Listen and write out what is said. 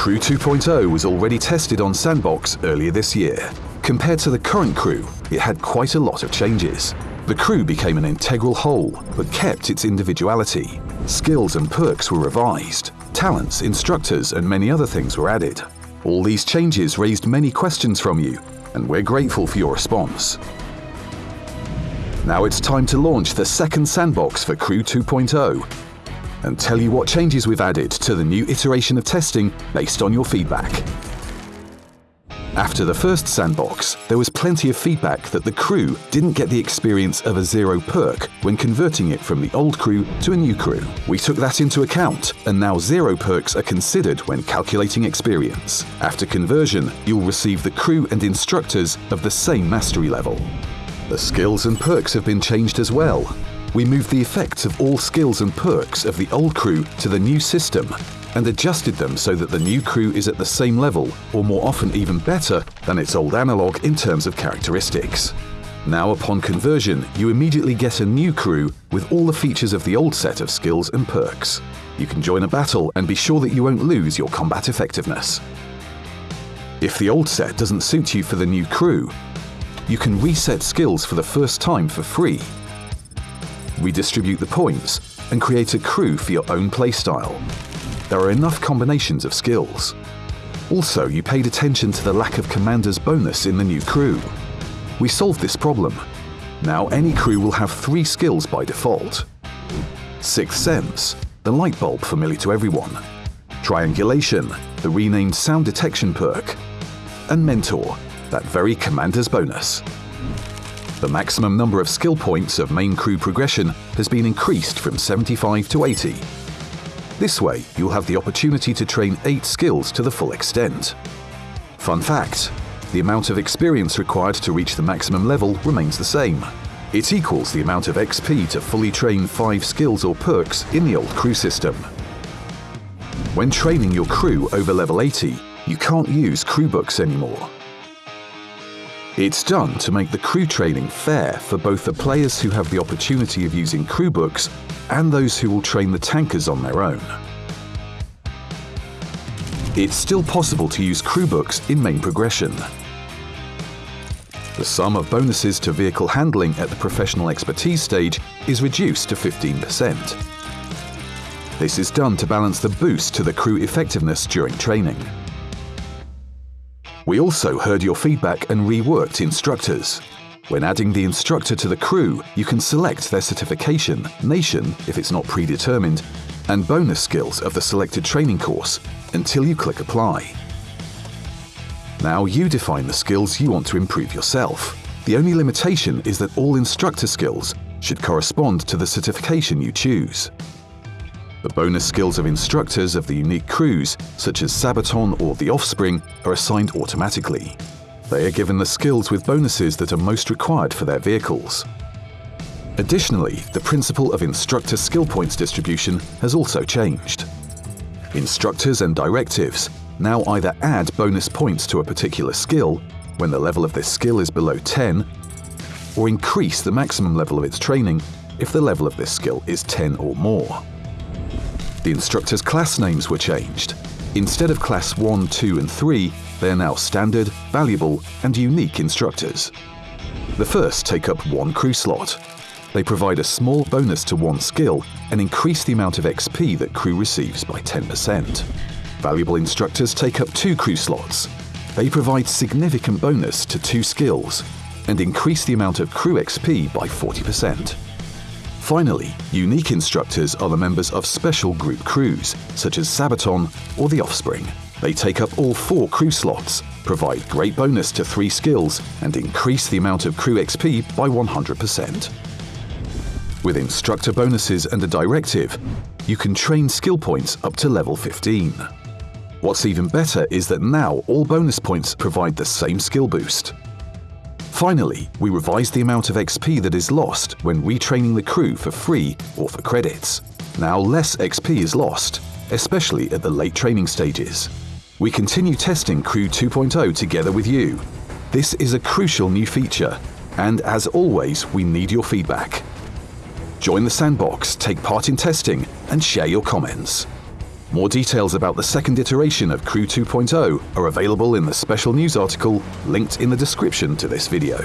Crew 2.0 was already tested on Sandbox earlier this year. Compared to the current crew, it had quite a lot of changes. The crew became an integral whole, but kept its individuality. Skills and perks were revised. Talents, instructors, and many other things were added. All these changes raised many questions from you, and we're grateful for your response. Now it's time to launch the second sandbox for Crew 2.0 and tell you what changes we've added to the new iteration of testing based on your feedback. After the first sandbox, there was plenty of feedback that the crew didn't get the experience of a zero perk when converting it from the old crew to a new crew. We took that into account, and now zero perks are considered when calculating experience. After conversion, you'll receive the crew and instructors of the same mastery level. The skills and perks have been changed as well. We moved the effects of all skills and perks of the old crew to the new system and adjusted them so that the new crew is at the same level, or more often even better, than its old analogue in terms of characteristics. Now upon conversion, you immediately get a new crew with all the features of the old set of skills and perks. You can join a battle and be sure that you won't lose your combat effectiveness. If the old set doesn't suit you for the new crew, you can reset skills for the first time for free. Redistribute the points and create a crew for your own playstyle there are enough combinations of skills. Also, you paid attention to the lack of commander's bonus in the new crew. We solved this problem. Now any crew will have three skills by default. Sixth Sense, the light bulb familiar to everyone. Triangulation, the renamed sound detection perk. And Mentor, that very commander's bonus. The maximum number of skill points of main crew progression has been increased from 75 to 80, this way, you'll have the opportunity to train 8 skills to the full extent. Fun fact, the amount of experience required to reach the maximum level remains the same. It equals the amount of XP to fully train 5 skills or perks in the old crew system. When training your crew over level 80, you can't use crew books anymore. It's done to make the crew training fair for both the players who have the opportunity of using crew books and those who will train the tankers on their own. It's still possible to use crew books in main progression. The sum of bonuses to vehicle handling at the professional expertise stage is reduced to 15%. This is done to balance the boost to the crew effectiveness during training. We also heard your feedback and reworked instructors. When adding the instructor to the crew, you can select their certification, nation if it's not predetermined, and bonus skills of the selected training course until you click Apply. Now you define the skills you want to improve yourself. The only limitation is that all instructor skills should correspond to the certification you choose. The bonus skills of instructors of the unique crews, such as Sabaton or the Offspring, are assigned automatically. They are given the skills with bonuses that are most required for their vehicles. Additionally, the principle of instructor skill points distribution has also changed. Instructors and directives now either add bonus points to a particular skill when the level of this skill is below 10, or increase the maximum level of its training if the level of this skill is 10 or more. The instructors' class names were changed. Instead of class 1, 2 and 3, they are now standard, valuable, and unique instructors. The first take up one crew slot. They provide a small bonus to one skill and increase the amount of XP that crew receives by 10%. Valuable instructors take up two crew slots. They provide significant bonus to two skills and increase the amount of crew XP by 40%. Finally, unique instructors are the members of special group crews, such as Sabaton or the Offspring. They take up all four crew slots, provide great bonus to three skills, and increase the amount of crew XP by 100%. With instructor bonuses and a directive, you can train skill points up to level 15. What's even better is that now all bonus points provide the same skill boost. Finally, we revised the amount of XP that is lost when retraining the crew for free or for credits. Now less XP is lost, especially at the late training stages. We continue testing Crew 2.0 together with you. This is a crucial new feature, and as always, we need your feedback. Join the sandbox, take part in testing, and share your comments. More details about the second iteration of Crew 2.0 are available in the special news article linked in the description to this video.